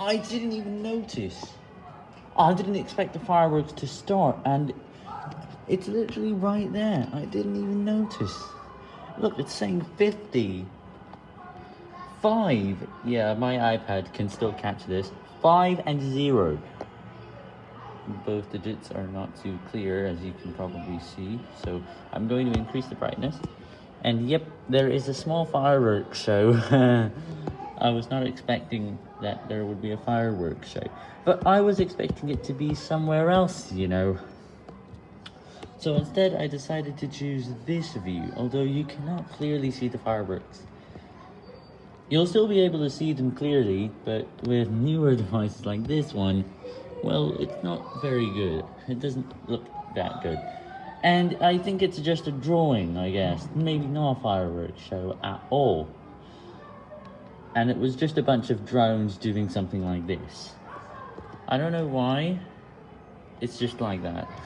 I didn't even notice. I didn't expect the fireworks to start, and it's literally right there. I didn't even notice. Look, it's saying 50. 5. Yeah, my iPad can still catch this. 5 and 0. Both digits are not too clear, as you can probably see. So I'm going to increase the brightness. And yep, there is a small fireworks show. I was not expecting that there would be a fireworks show. But I was expecting it to be somewhere else, you know. So instead, I decided to choose this view, although you cannot clearly see the fireworks. You'll still be able to see them clearly, but with newer devices like this one, well, it's not very good. It doesn't look that good. And I think it's just a drawing, I guess. Maybe not a fireworks show at all. And it was just a bunch of drones doing something like this. I don't know why. It's just like that.